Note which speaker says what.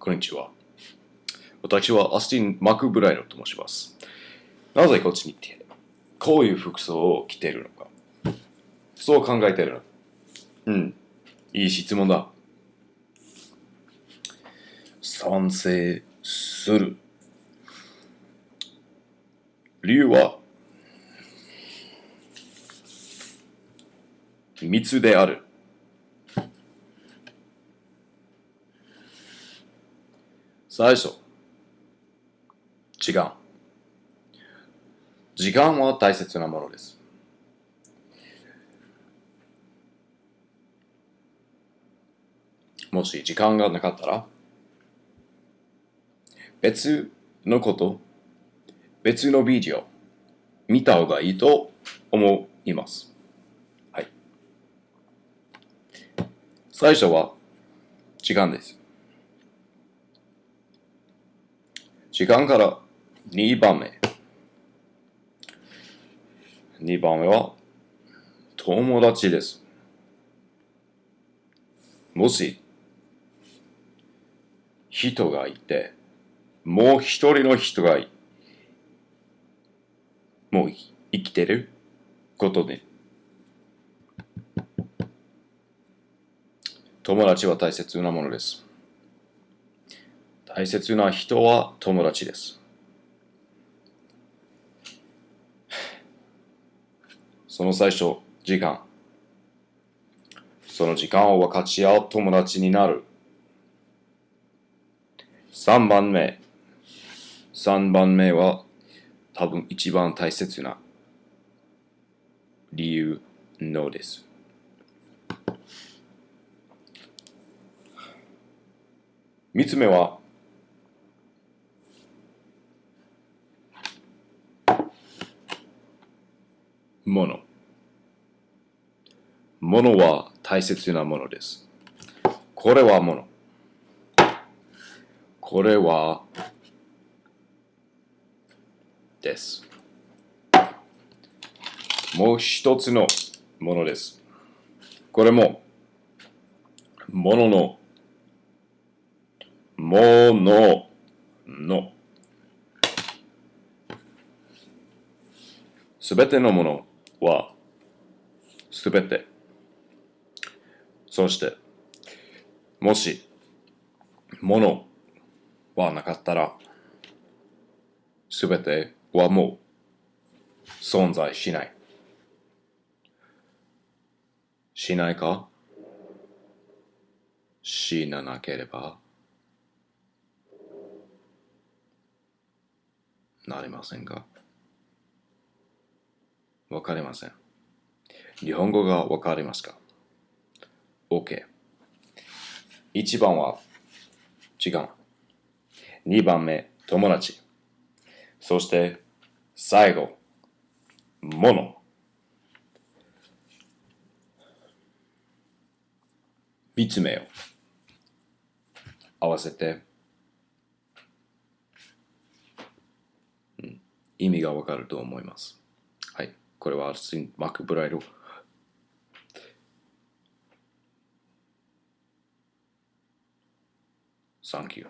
Speaker 1: こんにちは。私はアスティン・マクブライドと申します。なぜこっちに来て、こういう服装を着ているのか。そう考えているの。うん。いい質問だ。賛成する。理由は、密である。最初、時間。時間は大切なものです。もし時間がなかったら、別のこと、別のビデオ、見た方がいいと思います。はい。最初は時間です。時間から2番目。2番目は友達です。もし人がいて、もう一人の人がもう生きてる？ことで、友達は大切なものです。大切な人は友達です。その最初、時間。その時間を分かち合う友達になる。3番目。3番目は多分一番大切な理由のです。3つ目はもの。ものは大切なものです。これはもの。これはです。もう一つのものです。これも、ものの、ものの、すべてのものは、すべて。そして、もし、ものはなかったら、すべてはもう存在しない。しないか？死ななければなりませんか？わかりません。日本語がわかりますか ?OK。1番は時間。2番目、友達。そして、最後、もの。3つ目を合わせて、意味がわかると思います。これはアルスティン・マクブライド。Thank you.